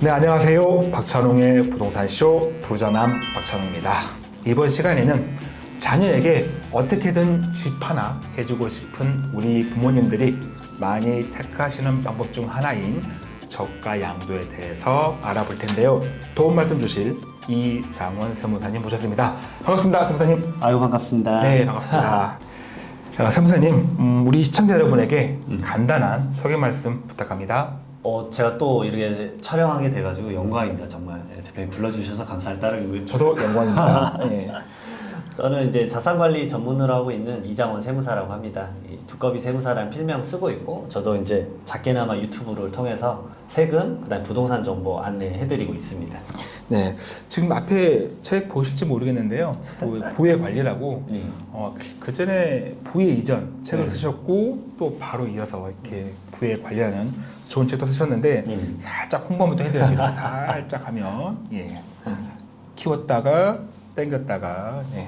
네, 안녕하세요. 박찬웅의 부동산쇼 부자남 박찬웅입니다. 이번 시간에는 자녀에게 어떻게든 집 하나 해주고 싶은 우리 부모님들이 많이 택하시는 방법 중 하나인 저가 양도에 대해서 알아볼 텐데요. 도움 말씀 주실 이장원 세무사님 모셨습니다. 반갑습니다, 세무사님. 아유 반갑습니다. 네, 반갑습니다. 어, 세무사님, 음, 우리 시청자 여러분에게 간단한 소개 말씀 부탁합니다. 어 제가 또 이렇게 촬영하게 돼가지고 영광입니다 정말 네, 대표님 불러주셔서 감사할 따름이고요. 저도 영광입니다. 예. 저는 이제 자산관리 전문으로 하고 있는 이장원 세무사라고 합니다. 이 두꺼비 세무사라는 필명 쓰고 있고 저도 이제 작게나마 유튜브를 통해서 세금 그다음 부동산 정보 안내해드리고 있습니다. 네, 지금 앞에 책 보실지 모르겠는데요. 그 부의 관리라고 네. 어, 그 전에 부의 이전 책을 네. 쓰셨고 또 바로 이어서 이렇게 부의 관리하는 좋은 책도 쓰셨는데 네. 살짝 홍보 한번 또 해드려야죠. 이렇게 살짝 하면 예 키웠다가 땡겼다가 예.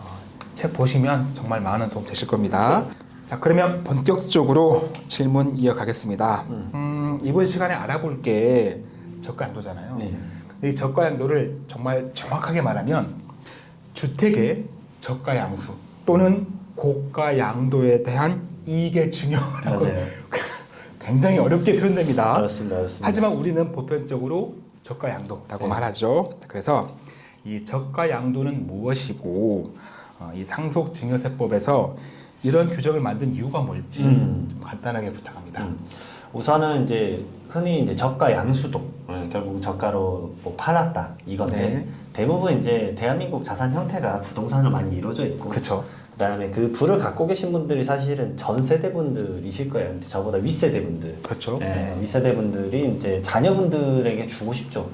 어, 책 보시면 정말 많은 도움 되실 겁니다. 자 그러면 본격적으로 질문 이어가겠습니다. 음. 음, 이번 시간에 알아볼 게 저가 양도잖아요. 네. 이 저가 양도를 정말 정확하게 말하면 주택의 저가 양수 또는 고가 양도에 대한 이익의 증여라고. 굉장히 어렵게 표현됩니다. 알았습니다. 알았습니다. 하지만 우리는 보편적으로 저가 양도라고 네. 말하죠. 그래서 이 저가 양도는 무엇이고 어, 이 상속증여세법에서 이런 규정을 만든 이유가 뭘지 음. 좀 간단하게 부탁합니다. 음. 우선은 이제 흔히 이제 저가 양수도 예, 결국 저가로 뭐 팔았다 이건데 네. 대부분 이제 대한민국 자산 형태가 부동산으로 많이 이루어져 있고 그렇죠. 그 다음에 그 부를 갖고 계신 분들이 사실은 전 세대 분들이실 거예요. 저보다 윗세대 분들. 그렇죠. 예, 윗세대 분들이 이제 자녀분들에게 주고 싶죠.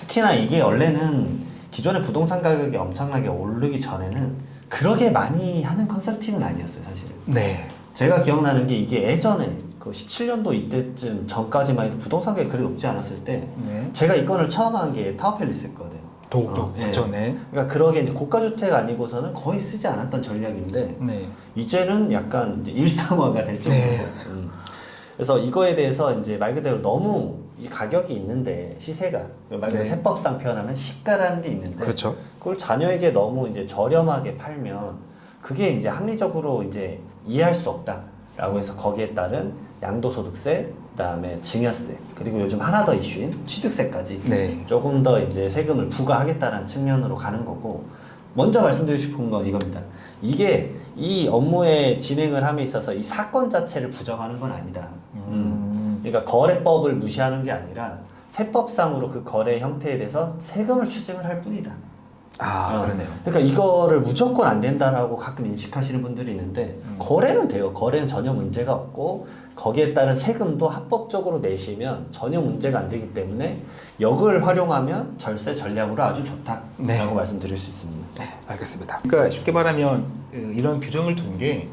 특히나 이게 원래는 기존의 부동산 가격이 엄청나게 오르기 전에는 그러게 많이 하는 컨설팅은 아니었어요, 사실은. 네. 제가 기억나는 게 이게 예전에 그 17년도 이때쯤 전까지만 해도 부동산 가격이 그리 높지 않았을 때 네. 제가 이 건을 처음 한 게 타워팰리스였거든요. 더욱더 어, 예. 네. 그러니까 그러게 이제 고가 주택 아니고서는 거의 쓰지 않았던 전략인데 네. 이제는 약간 이제 일상화가 될 정도로. 네. 음. 그래서 이거에 대해서 이제 말 그대로 너무 이 가격이 있는데 시세가 말 그대로 네. 세법상 표현하면 시가라는 게 있는데 그렇죠. 그걸 자녀에게 너무 이제 저렴하게 팔면 그게 이제 합리적으로 이제 이해할 수 없다라고 해서 거기에 따른 양도소득세, 그다음에 증여세 그리고 요즘 하나 더 이슈인 취득세까지 네. 조금 더 이제 세금을 부과하겠다는 측면으로 가는 거고 먼저 말씀드리고 싶은 건 이겁니다. 이게 이 업무의 진행을 함에 있어서 이 사건 자체를 부정하는 건 아니다. 음. 음. 그러니까 거래법을 무시하는 게 아니라 세법상으로 그 거래 형태에 대해서 세금을 추징을 할 뿐이다. 아, 어. 그러네요. 그러니까 이거를 무조건 안 된다라고 가끔 인식하시는 분들이 있는데 음. 거래는 돼요. 거래는 전혀 문제가 없고 거기에 따른 세금도 합법적으로 내시면 전혀 문제가 안 되기 때문에 역을 활용하면 절세 전략으로 아주 좋다라고 네. 말씀드릴 수 있습니다. 네, 알겠습니다. 그러니까 쉽게 말하면 그 이런 규정을 둔 게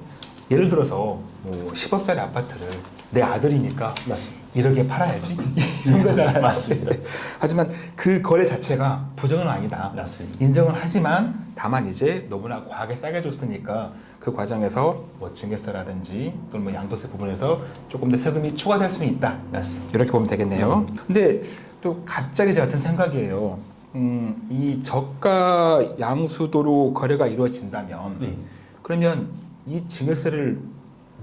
예를 들어서 뭐 10억짜리 아파트를 내 아들이니까 맞습니다. 이렇게 팔아야지 이런 거잖아요. 맞습니다. 하지만 그 거래 자체가 부정은 아니다. 맞습니다. 인정을 하지만 다만 이제 너무나 과하게 싸게 줬으니까 그 과정에서 뭐 증여세라든지 또는 뭐 양도세 부분에서 조금 더 세금이 추가될 수는 있다. 맞습니다. 이렇게 보면 되겠네요. 근데 또 갑자기 제 같은 생각이에요. 음, 이 저가 양수도로 거래가 이루어진다면 네. 그러면 이 증여세를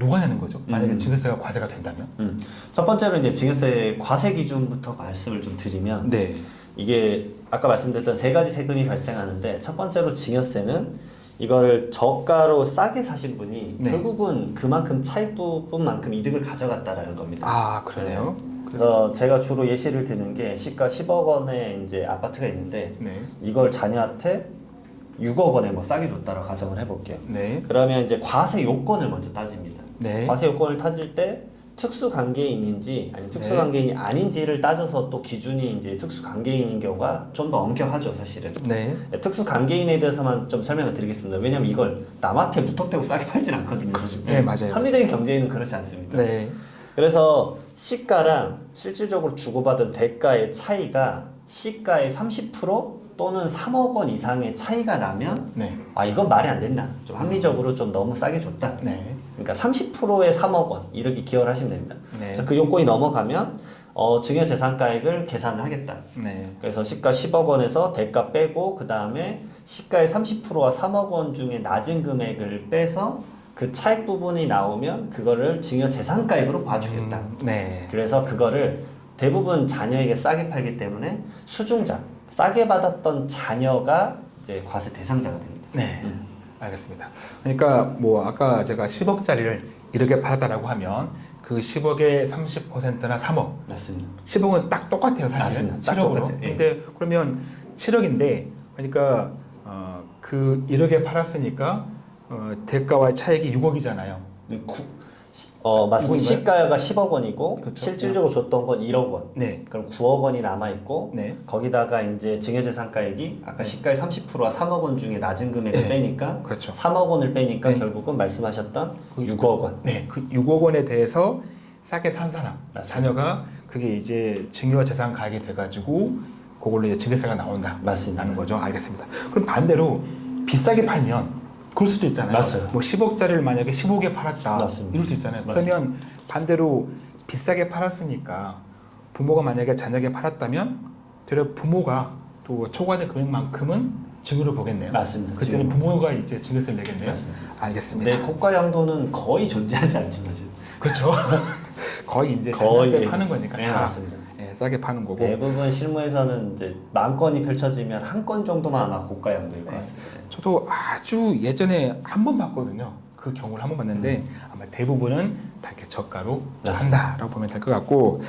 누가 내는 거죠? 만약에 음. 증여세가 과세가 된다면? 음. 첫 번째로 이제 증여세 과세 기준부터 말씀을 좀 드리면 네. 이게 아까 말씀드렸던 세 가지 세금이 발생하는데 첫 번째로 증여세는 이거를 저가로 싸게 사신 분이 네. 결국은 그만큼 차익 부분만큼 이득을 가져갔다라는 겁니다. 아 그러네요. 그래서 제가 주로 예시를 드는 게 시가 10억 원의 이제 아파트가 있는데 네. 이걸 자녀한테 6억 원에 뭐 싸게 줬다라고 가정을 해볼게요. 네. 그러면 이제 과세 요건을 먼저 따집니다. 네. 과세 요건을 따질 때 특수 관계인인지 아니면 특수 네. 관계인이 아닌지를 따져서 또 기준이 이제 특수 관계인인 경우가 좀 더 엄격하죠 사실은 네. 특수 관계인에 대해서만 좀 설명을 드리겠습니다 왜냐면 이걸 남한테 무턱대고 싸게 팔진 않거든요 네, 맞아요. 합리적인 경제에는 그렇지 않습니다 네. 그래서 시가랑 실질적으로 주고받은 대가의 차이가 시가의 30% 또는 3억 원 이상의 차이가 나면 네. 아 이건 말이 안 된다 좀 합리적으로 좀 너무 싸게 줬다 네. 그러니까 30%의 3억 원 이렇게 기여를 하시면 됩니다. 네. 그래서 그 요건이 넘어가면 어, 증여재산가액을 계산을 하겠다. 네. 그래서 시가 10억 원에서 대가 빼고 그 다음에 시가의 30%와 3억 원 중에 낮은 금액을 빼서 그 차익 부분이 나오면 그거를 증여재산가액으로 봐주겠다. 음, 네. 그래서 그거를 대부분 자녀에게 싸게 팔기 때문에 수중자 싸게 받았던 자녀가 이제 과세 대상자가 됩니다. 네. 음. 알겠습니다. 그러니까 뭐 아까 제가 10억짜리를 이렇게 팔았다라고 하면 그 10억의 30%나 3억. 맞습니다. 10억은 딱 똑같아요, 사실. 맞습니다. 딱 7억으로. 똑같아요. 예. 근데 그러면 7억인데 그러니까 어, 그 1억에 팔았으니까 어, 대가와의 차익이 6억이잖아요. 구- 시- 어 맞습니다. 시가가 10억 원이고 그렇죠. 실질적으로 줬던 건 1억 원. 네. 그럼 9억 원이 남아 있고 네. 거기다가 이제 증여재산가액이 아까 시가의 30%와 3억 원 중에 낮은 금액을 네. 빼니까 그렇죠. 3억 원을 빼니까 네. 결국은 말씀하셨던 그 6억 원. 네, 그 6억 원에 대해서 싸게 산 사람, 맞습니다. 자녀가 그게 이제 증여 재산 가액이 돼가지고 그걸로 이제 증여세가 나온다. 맞습니다. 거죠. 알겠습니다. 그럼 반대로 비싸게 팔면 그럴 수도 있잖아요. 맞아요. 뭐 10억짜리를 만약에 15억에 팔았다. 맞습니다. 이럴 수 있잖아요. 맞습니다. 그러면 반대로 비싸게 팔았으니까 부모가 만약에 자녀에게 팔았다면 되려 부모가 또 초과된 금액만큼은 증여를 보겠네요. 맞습니다. 그때는. 부모가 이제 증여세를 내겠네요. 맞습니다. 알겠습니다. 근데 고가 양도는 거의 존재하지 않죠 사실. 그렇죠. 거의 이제 거의 파는 거니까 네, 다 맞습니다. 예, 싸게 파는 거고. 대부분 실무에서는 이제 만 건이 펼쳐지면 한 건 정도만 아마 고가 양도일 것 네. 같습니다. 저도 아주 예전에 한 번 봤거든요. 그 경우를 한 번 봤는데 아마 대부분은 다 이렇게 저가로 음. 맞습니다. 한다라고 보면 될 것 같고.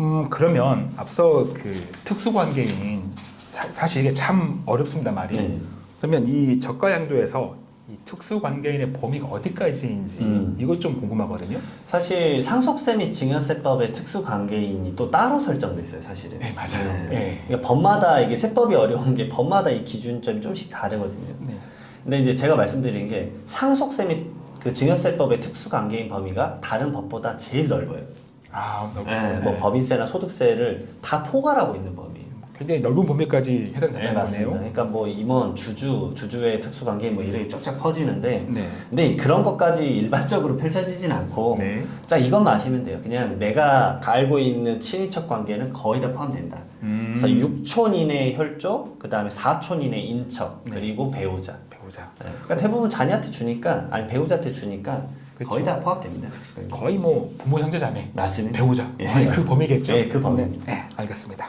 음 그러면 앞서 그 특수 관계인 사- 사실 이게 참 어렵습니다 말이. 네. 그러면 이 저가 양도에서 이 특수 관계인의 범위가 어디까지인지 음. 이것 좀 궁금하거든요. 사실 상속세 및 증여세법의 특수 관계인이 또 따로 설정돼 있어요, 사실은. 네, 맞아요. 네. 그러니까 법마다 이게 세법이 어려운 게 법마다 이 기준점이 좀씩 다르거든요. 네. 근데 이제 제가 말씀드린 게 상속세 및 그 증여세법의 특수 관계인 범위가 다른 법보다 제일 넓어요. 아, 넓- 네, 네. 뭐 법인세나 소득세를 다 포괄하고 있는 범위예요. 굉장히 넓은 범위까지 네, 해당되는 맞습니다. 거네요. 그러니까 뭐 임원, 주주, 주주의 특수 관계인 뭐 이렇게 쫙쫙 퍼지는데 네. 근데 그런 것까지 일반적으로 펼쳐지진 않고 네. 자 이것만 아시면 돼요. 그냥 내가 알고 있는 친인척 관계는 거의 다 포함된다. 음. 그래서 6촌 이내 혈족, 그 다음에 4촌 이내 인척, 네. 그리고 배우자. 배우자. 네. 그러니까 대부분 자녀한테 주니까 아니 배우자한테 주니까 그쵸. 거의 다 포함됩니다. 특수관계. 거의 뭐 부모 형제 자매 맞습니다. 배우자 예, 그. 범위겠죠. 예, 그 범위입니다. 네, 네, 알겠습니다.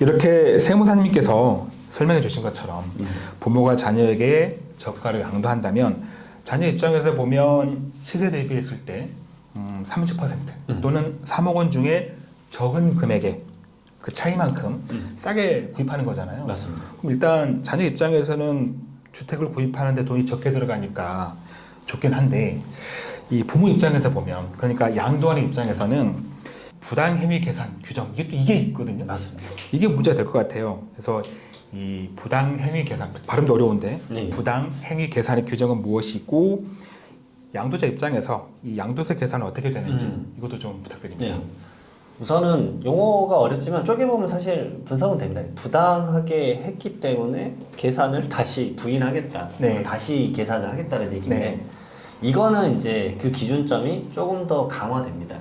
이렇게 세무사님께서 설명해 주신 것처럼 음. 부모가 자녀에게 저가를 양도한다면 자녀 입장에서 보면 시세 대비했을 때 음, 30% 또는 3억 원 중에 적은 금액의 그 차이만큼 음. 싸게 구입하는 거잖아요. 맞습니다. 그럼 일단 자녀 입장에서는 주택을 구입하는데 돈이 적게 들어가니까 좋긴 한데 이 부모 입장에서 보면 그러니까 양도하는 입장에서는 부당 행위 계산 규정 이게 또 이게 있거든요. 맞습니다. 이게 문제가 될 것 같아요. 그래서 이 부당 행위 계산 발음도 어려운데 네. 부당 행위 계산의 규정은 무엇이고 양도자 입장에서 이 양도세 계산은 어떻게 되는지 음. 이것도 좀 부탁드립니다. 네. 우선은 용어가 어렵지만 쪼개보면 사실 분석은 됩니다. 부당하게 했기 때문에 계산을 다시 부인하겠다. 네. 다시 계산을 하겠다는 얘기인데 네. 이거는 이제 그 기준점이 조금 더 강화됩니다.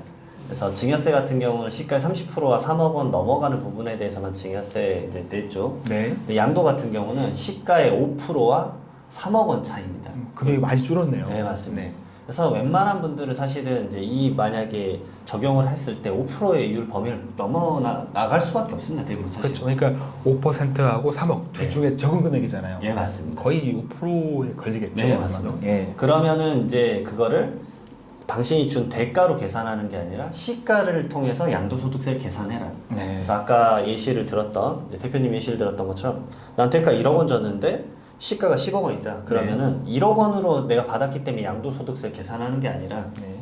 그래서 증여세 같은 경우는 시가의 30%와 3억 원 넘어가는 부분에 대해서만 증여세 이제 냈죠. 네. 양도 같은 경우는 시가의 5%와 3억 원 차이입니다. 음, 금액이 많이 줄었네요. 네, 맞습니다. 네. 그래서 웬만한 분들은 사실은 이제 이 만약에 적용을 했을 때 5%의 이율 범위를 넘어 나, 나갈 수밖에 없습니다. 대부분 사실. 그렇죠. 그러니까 5%하고 3억 둘 네. 중에 적은 금액이잖아요. 예, 맞습니다. 거의 5%에 걸리겠죠. 네, 맞습니다. 예. 그러면은 이제 그거를 당신이 준 대가로 계산하는 게 아니라 시가를 통해서 양도소득세를 계산해라. 네. 그래서 아까 예시를 들었던 대표님 예시를 들었던 것처럼 난 대가 1억 원 줬는데 시가가 10억 원이다. 그러면은 1억 원으로 내가 받았기 때문에 양도소득세를 계산하는 게 아니라 네.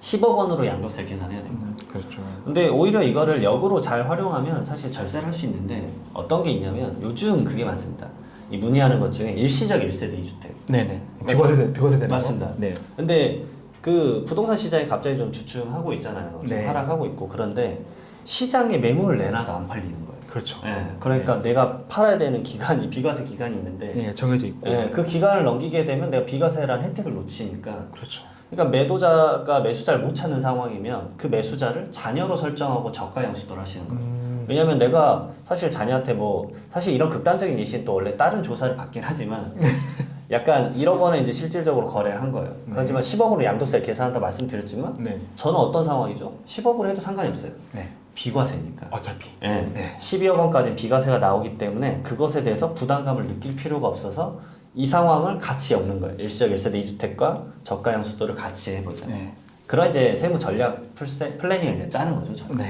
10억 원으로 양도세를 계산해야 됩니다. 음, 그렇죠. 근데 오히려 이거를 역으로 잘 활용하면 사실 절세를 할 수 있는데 어떤 게 있냐면 요즘 그게 많습니다. 이 문의하는 것 중에 일시적 1세대 2주택. 네네. 비과세대 비과세대 맞습니다. 네. 근데 그 부동산 시장이 갑자기 좀 주춤하고 있잖아요. 좀 네. 하락하고 있고 그런데 시장에 매물을 내놔도 안 팔리는 거예요. 그렇죠. 예, 그러니까 내가 팔아야 되는 기간이 비과세 기간이 있는데 예, 정해져 있고. 예, 그 기간을 넘기게 되면 내가 비과세라는 혜택을 놓치니까 그렇죠. 그러니까 매도자가 매수자를 못 찾는 상황이면 그 매수자를 자녀로 설정하고 저가 양수도를 하시는 거예요. 음, 왜냐면 내가 사실 자녀한테 뭐 사실 이런 극단적인 예시는 또 원래 다른 조사를 받긴 하지만 약간 1억 원에 이제 실질적으로 거래를 한 거예요. 네. 하지만 10억으로 양도세 계산한다 말씀드렸지만 네. 저는 어떤 상황이죠? 10억으로 해도 상관이 없어요. 네. 비과세니까. 어차피. 예. 네. 12억 원까지 비과세가 나오기 때문에 그것에 대해서 부담감을 느낄 필요가 없어서 이 상황을 같이 엮는 거예요. 일시적 1세대 2주택과 저가 양수도를 같이 해보자. 네. 그런 이제 세무 전략 플래닝을 이제 짜는 거죠. 저는. 네.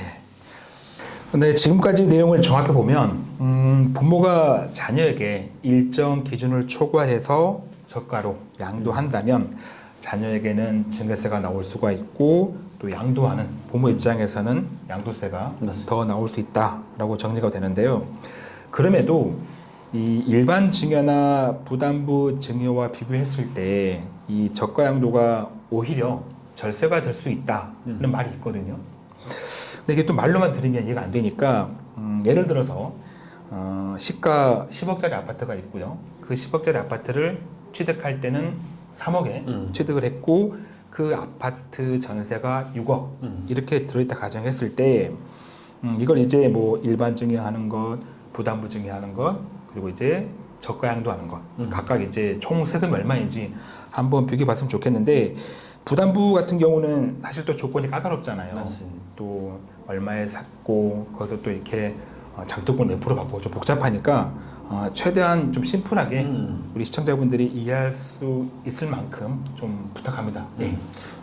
근데 지금까지 내용을 정확히 보면 음, 부모가 자녀에게 일정 기준을 초과해서 저가로 양도한다면 자녀에게는 증여세가 나올 수가 있고 또 양도하는 부모 입장에서는 양도세가 맞습니다. 더 나올 수 있다라고 정리가 되는데요. 그럼에도 이 일반 증여나 부담부 증여와 비교했을 때 이 저가 양도가 오히려 절세가 될 수 있다는 말이 있거든요. 근데 이게 또 말로만 들으면 이해가 안 되니까 음, 예를 들어서 어, 시가 10억짜리 아파트가 있고요. 그 10억짜리 아파트를 취득할 때는 3억에 음. 취득을 했고 그 아파트 전세가 6억 음. 이렇게 들어있다 가정했을 때 음, 이걸 이제 뭐 일반 증여하는 것, 부담부 증여하는 것, 그리고 이제 저가 양도하는 것 음. 각각 이제 총 세금이 얼마인지 한번 비교해 봤으면 좋겠는데 부담부 같은 경우는 사실 또 조건이 까다롭잖아요. 맞습니다. 또 얼마에 샀고 거기서 또 이렇게 어, 장독권 몇 프로 받고 좀 복잡하니까 어, 최대한 좀 심플하게 음. 우리 시청자분들이 이해할 수 있을 만큼 좀 부탁합니다. 예.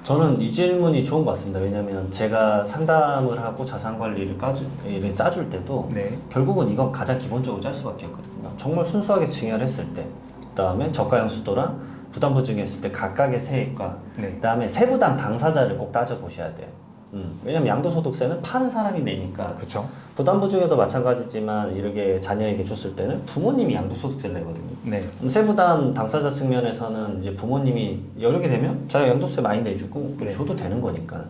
저는 이 질문이 좋은 것 같습니다. 왜냐하면 제가 상담을 하고 자산 관리를 까주, 를 짜줄 때도 네. 결국은 이건 가장 기본적으로 짤 수밖에 없거든요. 정말 순수하게 증여를 했을 때, 그 다음에 저가형 수도랑 부담부 증여했을 때 각각의 세액과 네. 그 다음에 세부담 당사자를 꼭 따져 보셔야 돼요. 음, 왜냐면 양도소득세는 파는 사람이 내니까 그렇죠. 부담부 중에도 마찬가지지만 이렇게 자녀에게 줬을 때는 부모님이 양도소득세를 내거든요. 네. 그럼 세부담 당사자 측면에서는 이제 부모님이 여력이 되면 자기가 양도세 많이 내주고 네. 줘도 되는 거니까.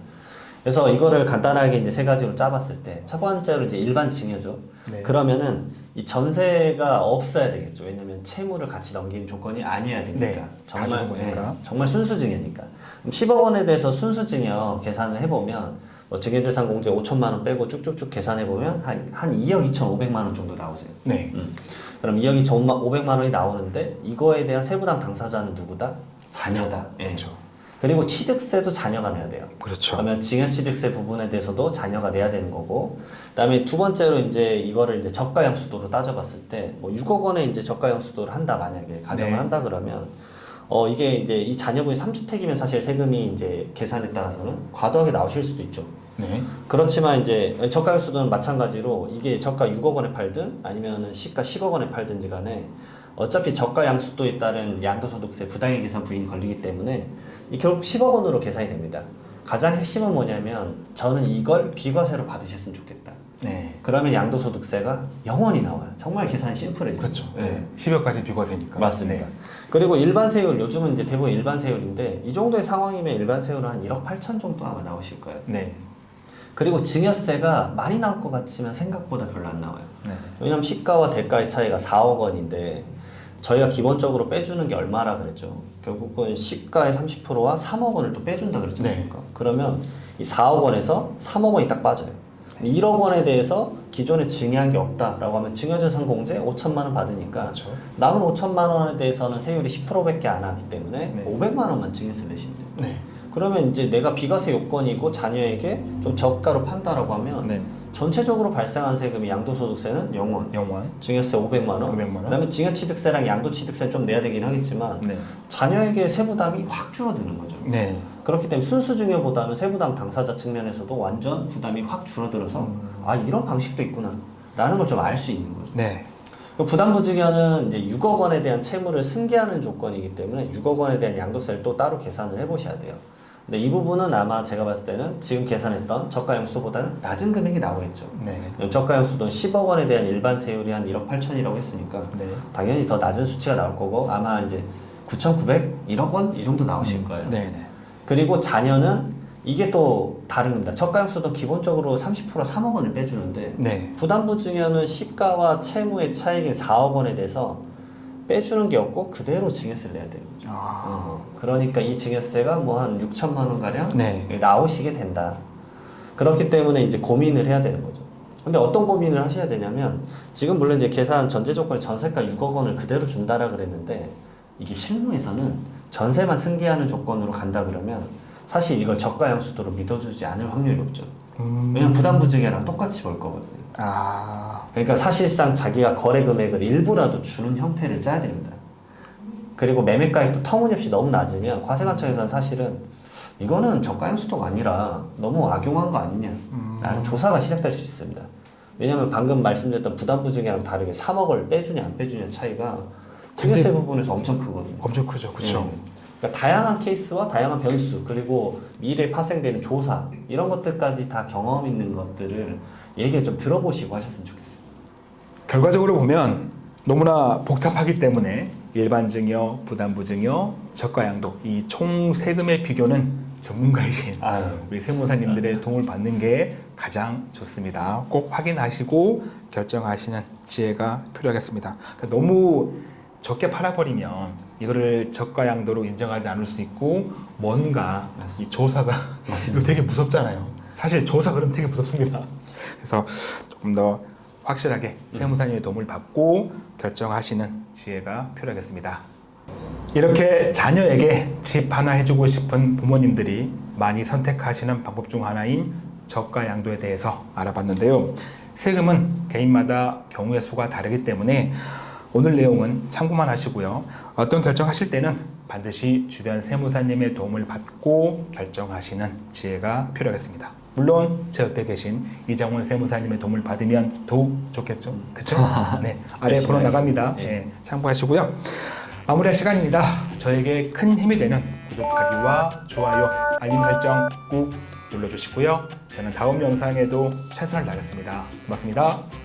그래서 이거를 간단하게 이제 세 가지로 짜봤을 때 첫 번째로 이제 일반 증여죠. 네. 그러면은 이 전세가 없어야 되겠죠. 왜냐면 채무를 같이 넘기는 조건이 아니어야 되니까. 네. 정말. 네, 정말 순수 증여니까. 그럼 10억 원에 대해서 순수 증여 계산을 해보면 뭐 증여재산 공제 5천만 원 빼고 쭉쭉쭉 계산해 보면 한, 한 2억 2,500만 원 정도 나오세요. 네. 음. 그럼 2억 2,500만 원이 나오는데 이거에 대한 세부담 당사자는 누구다? 자녀다. 예. 그렇죠. 그리고 취득세도 자녀가 내야 돼요. 그렇죠. 그러면 증여취득세 부분에 대해서도 자녀가 내야 되는 거고, 그다음에 두 번째로 이제 이거를 이제 저가형수도로 따져봤을 때, 뭐 6억 원에 이제 저가형수도를 한다 만약에 가정을 네. 한다 그러면, 어 이게 이제 이 자녀분이 3주택이면 사실 세금이 이제 계산에 따라서는 과도하게 나오실 수도 있죠. 네. 그렇지만 이제 저가형수도는 마찬가지로 이게 저가 6억 원에 팔든 아니면은 시가 10억 원에 팔든지 간에 어차피 저가 양수도에 따른 양도소득세 부당의 계산 부인이 걸리기 때문에 이 결국 10억 원으로 계산이 됩니다. 가장 핵심은 뭐냐면 저는 이걸 비과세로 받으셨으면 좋겠다. 네. 그러면 양도소득세가 영원히 나와요. 정말 계산이 심플해요. 그렇죠. 네. 네. 10여까지 비과세니까. 맞습니다. 네. 그리고 일반 세율 요즘은 이제 대부분 일반 세율인데 이 정도의 상황이면 일반 세율은 한 1억 8천 정도 아마 나오실 거예요. 네. 그리고 증여세가 많이 나올 것 같지만 생각보다 별로 안 나와요. 네. 왜냐면 시가와 대가의 차이가 4억 원인데 저희가 기본적으로 빼주는 게 얼마라 그랬죠? 결국은 시가의 30%와 3억 원을 또 빼준다 그랬지 네. 않습니까? 그러면 이 4억 원에서 3억 원이 딱 빠져요. 1억 원에 대해서 기존에 증여한 게 없다라고 하면 증여재산 공제 5천만 원 받으니까 그렇죠. 남은 5천만 원에 대해서는 세율이 10%밖에 안 하기 때문에 네. 500만 원만 증여세 내시면 돼요. 네. 그러면 이제 내가 비과세 요건이고 자녀에게 좀 저가로 판다라고 하면 네. 전체적으로 발생한 세금이 양도소득세는 0원, 영원. 증여세 500만 원, 500만 원. 그다음에 증여취득세랑 양도취득세 좀 내야 되긴 하겠지만 네. 자녀에게 세부담이 확 줄어드는 거죠. 네. 그렇기 때문에 순수 증여보다는 세부담 당사자 측면에서도 완전 부담이 확 줄어들어서 음. 아 이런 방식도 있구나 라는 걸 좀 알 수 있는 거죠. 네. 그 부담부 증여는 이제 6억 원에 대한 채무를 승계하는 조건이기 때문에 6억 원에 대한 양도세를 또 따로 계산을 해보셔야 돼요. 근데 이 부분은 아마 제가 봤을 때는 지금 계산했던 저가형수도보다는 낮은 금액이 나오겠죠. 네. 저가형수도는 10억 원에 대한 일반 세율이 한 1억 8천이라고 했으니까 네. 당연히 더 낮은 수치가 나올 거고 아마 이제 9,900, 1억 원 이 정도 나오실 거예요. 네. 네. 그리고 자녀는 이게 또 다른 겁니다. 저가형수도 기본적으로 30% 3억 원을 빼주는데 네. 부담부 증여는 시가와 채무의 차익인 4억 원에 대해서 빼주는 게 없고 그대로 증여세를 내야 되는 거죠. 아, 어, 그러니까 이 증여세가 뭐 한 6천만 원 가량 네. 나오시게 된다. 그렇기 때문에 이제 고민을 해야 되는 거죠. 근데 어떤 고민을 하셔야 되냐면 지금 물론 이제 계산 전제 조건에 전세가 6억 원을 그대로 준다라 그랬는데 이게 실무에서는 전세만 승계하는 조건으로 간다 그러면 사실 이걸 저가형 수도로 믿어주지 않을 확률이 높죠. 음, 왜냐면 부담부 증여랑 똑같이 볼 거거든요. 아, 그러니까 사실상 자기가 거래 금액을 일부라도 주는 형태를 짜야 됩니다. 그리고 매매가액도 터무니없이 너무 낮으면 과세관청에서는 사실은 이거는 저가형 수도가 아니라 너무 악용한 거 아니냐 음. 라는 조사가 시작될 수 있습니다. 왜냐하면 방금 말씀드렸던 부담부 증여랑 다르게 3억을 빼주냐 안 빼주냐 차이가 증여세 부분에서 엄청 크거든요. 엄청 크죠, 그렇죠. 네. 그러니까 다양한 케이스와 다양한 변수 그리고 미래에 파생되는 조사 이런 것들까지 다 경험 있는 것들을 얘기를 좀 들어보시고 하셨으면 좋겠어요. 결과적으로 보면 너무나 복잡하기 때문에 일반 증여, 부담부 증여, 저가 양도 이 총 세금의 비교는 전문가이신 아유. 우리 세무사님들의 도움을 받는 게 가장 좋습니다. 꼭 확인하시고 결정하시는 지혜가 필요하겠습니다. 그러니까 너무 적게 팔아버리면 이거를 저가 양도로 인정하지 않을 수 있고 뭔가 이 조사가 이거 되게 무섭잖아요. 사실 조사 그럼 되게 무섭습니다. 그래서 조금 더 확실하게 세무사님의 도움을 받고 결정하시는 지혜가 필요하겠습니다. 이렇게 자녀에게 집 하나 해주고 싶은 부모님들이 많이 선택하시는 방법 중 하나인 저가 양도에 대해서 알아봤는데요. 세금은 개인마다 경우의 수가 다르기 때문에 오늘 내용은 참고만 하시고요. 어떤 결정하실 때는 반드시 주변 세무사님의 도움을 받고 결정하시는 지혜가 필요하겠습니다. 물론 제 옆에 계신 이정훈 세무사님의 도움을 받으면 더욱 좋겠죠. 그렇죠? 네, 아래 번호 나갑니다. 하겠습니다. 네, 참고하시고요. 마무리할 시간입니다. 저에게 큰 힘이 되는 구독하기와 좋아요, 알림 설정 꾹 눌러주시고요. 저는 다음 영상에도 최선을 다하겠습니다. 고맙습니다.